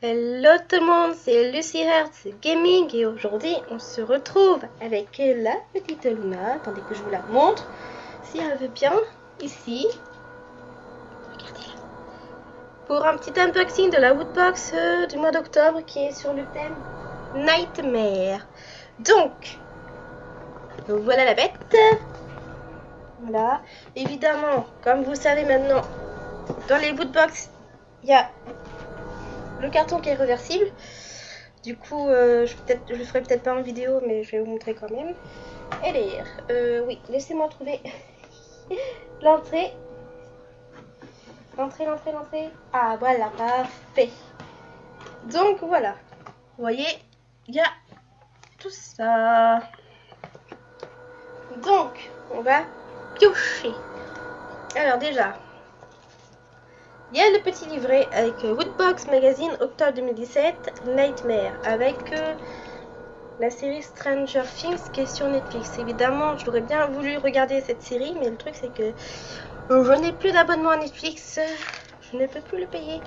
Hello tout le monde, c'est Lucy Hertz Gaming et aujourd'hui on se retrouve avec la petite Luna. Attendez que je vous la montre. Si elle veut bien, ici. Regardez-la. Pour un petit unboxing de la Woodbox euh, du mois d'octobre qui est sur le thème Nightmare. Donc, voilà la bête. Voilà. Évidemment, comme vous savez maintenant, dans les Woodbox, il y a le carton qui est réversible. Du coup, euh, je, je le ferai peut-être pas en vidéo, mais je vais vous montrer quand même. Et. Euh, oui, laissez-moi trouver l'entrée. L'entrée, l'entrée, l'entrée. Ah, voilà, parfait. Donc, voilà. Vous voyez, il y a tout ça. Donc, on va piocher. Alors déjà, il y a le petit livret avec euh, Woodbox Magazine octobre 2017, Nightmare, avec euh, la série Stranger Things qui est sur Netflix. Évidemment, j'aurais bien voulu regarder cette série, mais le truc c'est que euh, je n'ai plus d'abonnement à Netflix, je ne peux plus le payer.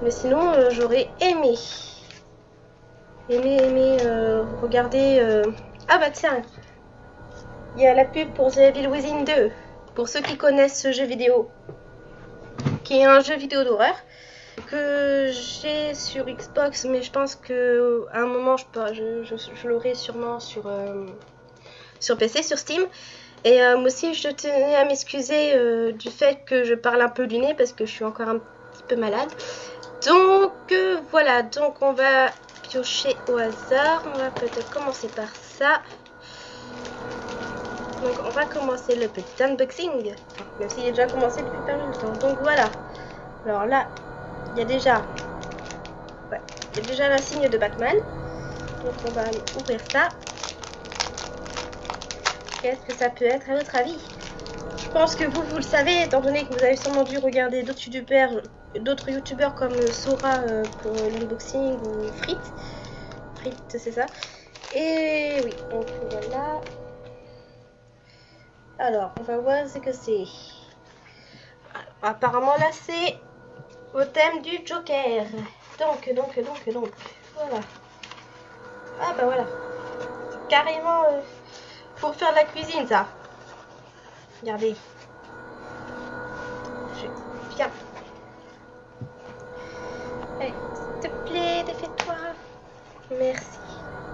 Mais sinon, j'aurais aimé, aimé, aimé regarder... Ah bah tiens, il y a la pub pour The Evil Within 2, pour ceux qui connaissent ce jeu vidéo qui est un jeu vidéo d'horreur que j'ai sur Xbox, mais je pense que à un moment je, je, l'aurai sûrement sur, euh, sur PC, sur Steam. Et euh, moi aussi, je tenais à m'excuser euh, du fait que je parle un peu du nez parce que je suis encore un petit peu malade. Donc voilà, donc on va piocher au hasard. On va peut-être commencer par ça. Donc on va commencer le petit unboxing. Même s'il est déjà commencé depuis pas longtemps. Donc voilà. Alors là, il y a déjà... Ouais, il y a déjà la signe de Batman. Donc on va ouvrir ça. Qu'est-ce que ça peut être à votre avis? Je pense que vous, vous le savez, étant donné que vous avez sûrement dû regarder d'autres youtubeurs, d'autres youtubeurs comme Sora euh, pour l'unboxing ou Frit. Frit, c'est ça. Et oui, donc voilà. Alors, on va voir ce que c'est. Apparemment, là, c'est au thème du Joker. Donc, donc, donc, donc. Voilà. Ah, bah voilà. Carrément euh, pour faire de la cuisine, ça. Regardez. Je... Viens. Allez, s'il te plaît, défais-toi. Merci.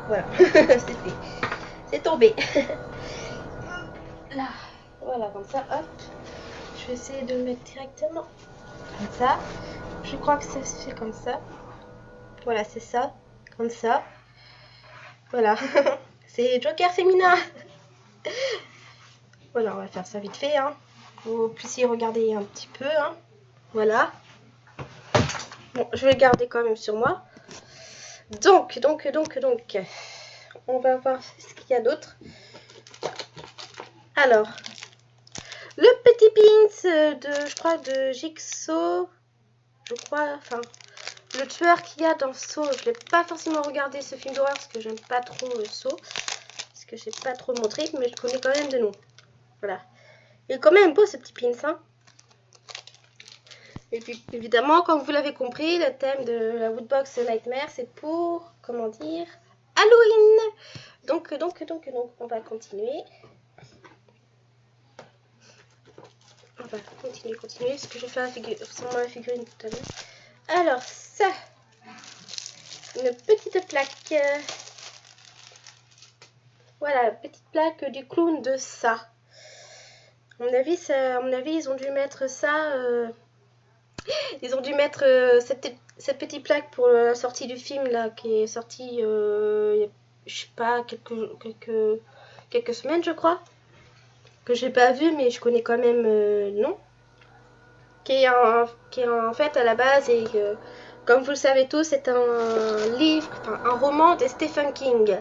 Voilà, c'est. C'est tombé. là. Voilà, comme ça, hop. Je vais essayer de le mettre directement comme ça. Je crois que ça se fait comme ça. Voilà, c'est ça. Comme ça. Voilà. c'est Joker féminin. voilà, on va faire ça vite fait. Hein. Vous puissiez regarder un petit peu. Hein. Voilà. Bon, je vais le garder quand même sur moi. Donc, donc, donc, donc. On va voir ce qu'il y a d'autre. Alors, le petit pins de, je crois, de Jigsaw, je crois, enfin, le tueur qu'il y a dans Saw, je l'ai pas forcément regardé ce film d'horreur parce que j'aime pas trop le Saw, parce que j'ai pas trop montré, mais je connais quand même de nom. Voilà. Il est quand même beau ce petit pins, hein. Et puis évidemment, comme vous l'avez compris, le thème de la Woodbox Nightmare, c'est pour, comment dire, Halloween. Donc, donc, donc, donc, on va continuer. On va continuer, continuer, ce que j'ai fait la la figurine tout à l'heure. Alors, ça, une petite plaque. Voilà, petite plaque du clown de ça. À mon avis, à mon avis ils ont dû mettre ça... Euh, ils ont dû mettre euh, cette, cette, petite plaque pour la sortie du film, là, qui est sorti, euh, je sais pas, quelques, quelques, quelques semaines, je crois que j'ai pas vu mais je connais quand même euh, non qui est, en, fait à la base et comme vous le savez tous c'est un livre enfin, un roman de Stephen King.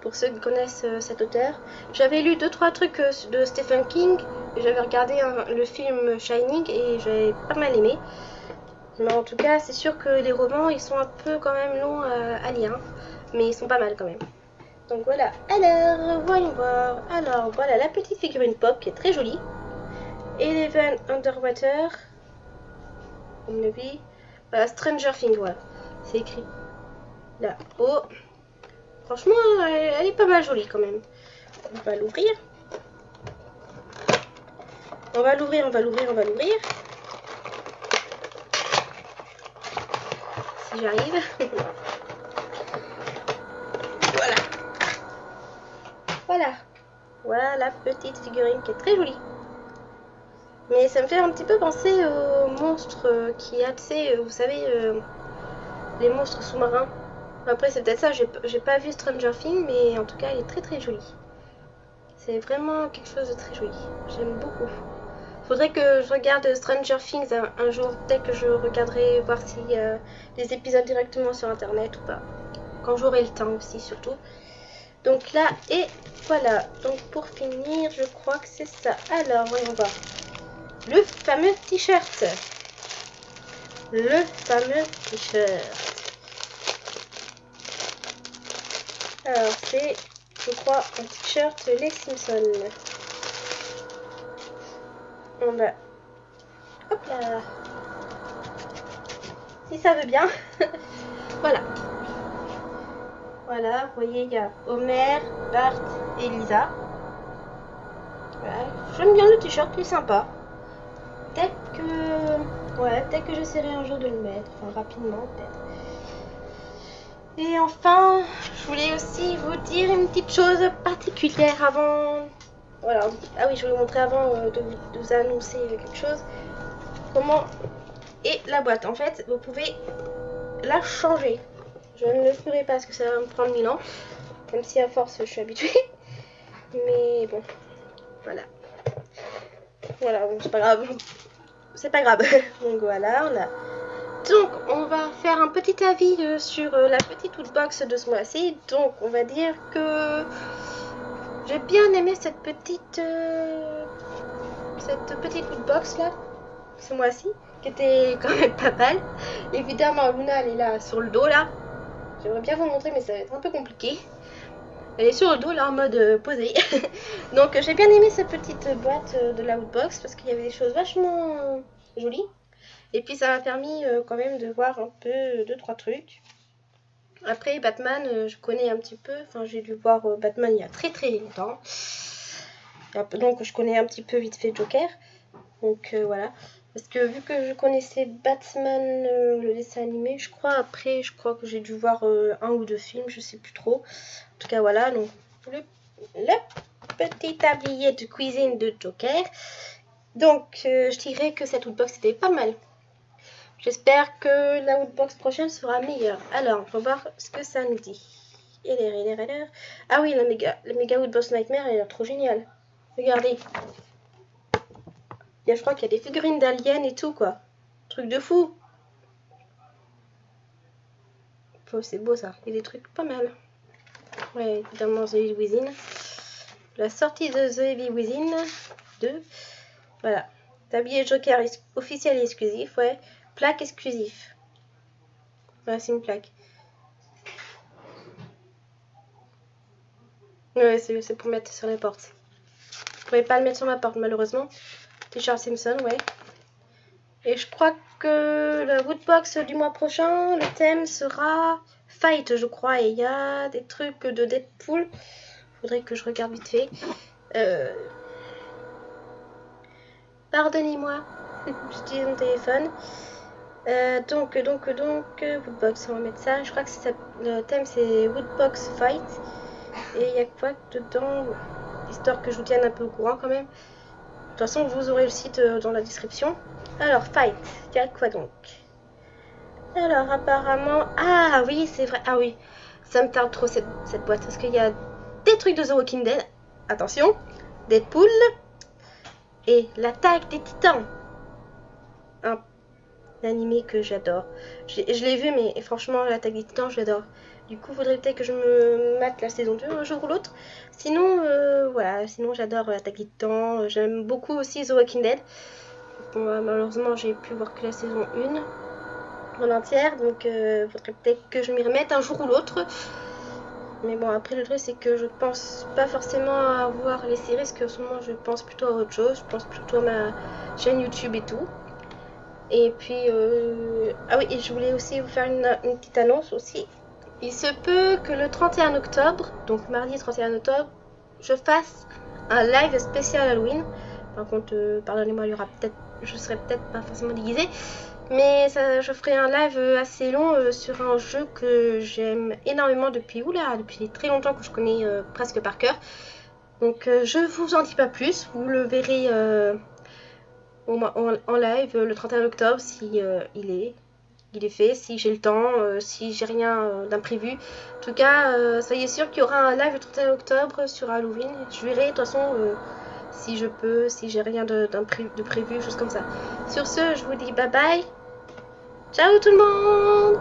Pour ceux qui connaissent euh, cet auteur. J'avais lu deux trois trucs euh, de Stephen King. J'avais regardé le film Shining et j'avais pas mal aimé. Mais en tout cas c'est sûr que les romans ils sont un peu quand même longs à lire mais ils sont pas mal quand même donc voilà. Alors, voyons voir. Alors, voilà la petite figurine pop qui est très jolie. Eleven Underwater. À mon avis. Voilà, Stranger Things, voilà. C'est écrit là-haut. Franchement, elle, est pas mal jolie quand même. On va l'ouvrir. On va l'ouvrir, on va l'ouvrir, on va l'ouvrir. Si j'arrive. Voilà. La petite figurine qui est très jolie. Mais ça me fait un petit peu penser aux monstres qui a, tu vous savez, euh, les monstres sous-marins. Après, c'est peut-être ça, j'ai pas vu Stranger Things, mais en tout cas, elle est très très jolie. C'est vraiment quelque chose de très joli. J'aime beaucoup. Faudrait que je regarde Stranger Things un, jour, dès que je regarderai, voir si euh, les épisodes directement sur internet ou pas. Quand j'aurai le temps aussi, surtout. Donc là, et voilà. Donc pour finir, je crois que c'est ça. Alors, voyons voir. Le fameux t-shirt. Le fameux t-shirt. Alors, c'est, je crois, un t-shirt Les Simpsons. On va... Hop là Si ça veut bien. voilà. Voilà, vous voyez, il y a Homer, Bart et Lisa. J'aime bien le t-shirt, il est sympa. Peut-être que... Ouais, peut-être que j'essaierai un jour de le mettre. Enfin, rapidement, peut-être. Et enfin, je voulais aussi vous dire une petite chose particulière avant. Voilà. Ah oui, je vais vous montrer avant euh, de, vous annoncer quelque chose. Comment est la boîte? En fait, vous pouvez la changer. Je ne le ferai pas parce que ça va me prendre mille ans. Même si à force, je suis habituée. Mais bon, voilà. Voilà, bon, c'est pas grave. C'est pas grave. Donc voilà, on a donc, on va faire un petit avis euh, sur euh, la petite woodbox de ce mois-ci. Donc, on va dire que j'ai bien aimé cette petite euh, cette petite woodbox là, ce mois-ci, qui était quand même pas mal. Évidemment, Luna, elle est là sur le dos là. J'aimerais bien vous montrer, mais ça va être un peu compliqué. Elle est sur le dos là en mode posé. Donc j'ai bien aimé cette petite boîte de la woodbox parce qu'il y avait des choses vachement jolies. Et puis ça m'a permis euh, quand même de voir un peu deux trois trucs. Après Batman, euh, je connais un petit peu. Enfin, j'ai dû voir euh, Batman il y a très très longtemps. Donc je connais un petit peu vite fait Joker. Donc voilà. Parce que vu que je connaissais Batman, le dessin animé, je crois après, je crois que j'ai dû voir un ou deux films, je sais plus trop. En tout cas voilà, le, petit tablier de cuisine de Joker. Donc je dirais que cette woodbox était pas mal. J'espère que la Woodbox prochaine sera meilleure. Alors, on va voir ce que ça nous dit. Ah oui, la méga, la méga Woodbox Nightmare, est trop géniale. Regardez. Y a, je crois qu'il y a des figurines d'aliens et tout, quoi. Truc de fou. C'est beau, ça. Il y a des trucs pas mal. Ouais, évidemment, The Evil Within. La sortie de The Evil Within 2. Voilà. Tablier Joker officiel et exclusif, ouais. Plaque exclusif. Voilà, c'est une plaque. Ouais, c'est pour mettre sur les portes. Je pouvais pas le mettre sur ma porte, malheureusement. T-shirt Simpson, ouais. Et je crois que la Woodbox du mois prochain, le thème sera Fight, je crois. Et il y a des trucs de Deadpool. Faudrait que je regarde vite fait. Euh... Pardonnez-moi, j'utilise mon téléphone. Euh, donc, donc, donc, Woodbox, on va mettre ça. Je crois que le thème c'est Woodbox Fight. Et il y a quoi dedans? Histoire que je vous tienne un peu au courant quand même. De toute façon, vous aurez le site euh, dans la description. Alors, Fight, il y a quoi donc? Alors, apparemment... Ah oui, c'est vrai. Ah oui, ça me tarde trop cette, boîte. Parce qu'il y a des trucs de The Walking Dead. Attention, Deadpool. Et l'attaque des titans. Un animé que j'adore. Je, l'ai vu, mais franchement, l'attaque des titans, j'adore. Du coup, faudrait peut-être que je me mate la saison 2 un jour ou l'autre. Sinon, euh, voilà, sinon j'adore l'attaque des titans. J'aime beaucoup aussi The Walking Dead. Malheureusement, j'ai pu voir que la saison 1 en entière, donc euh, faudrait peut-être que je m'y remette un jour ou l'autre. Mais bon, après le truc, c'est que je pense pas forcément à voir les séries, parce qu'en ce moment, je pense plutôt à autre chose. Je pense plutôt à ma chaîne YouTube et tout. Et puis, euh, ah oui, et je voulais aussi vous faire une, petite annonce aussi. Il se peut que le 31 octobre, donc mardi 31 octobre, je fasse un live spécial Halloween. Par contre, euh, pardonnez-moi, il y aura peut-être, je serai peut-être pas forcément déguisée, mais ça, je ferai un live assez long euh, sur un jeu que j'aime énormément depuis, oula, depuis très longtemps que je connais euh, presque par cœur. Donc je vous en dis pas plus, vous le verrez en, en, live le 31 octobre si il est est fait, si j'ai le temps, si j'ai rien d'imprévu. En tout cas, soyez sûr qu'il y aura un live le 31 octobre sur Halloween. Je verrai de toute façon si je peux, si j'ai rien de, de, prévu, choses comme ça. Sur ce, je vous dis bye bye. Ciao tout le monde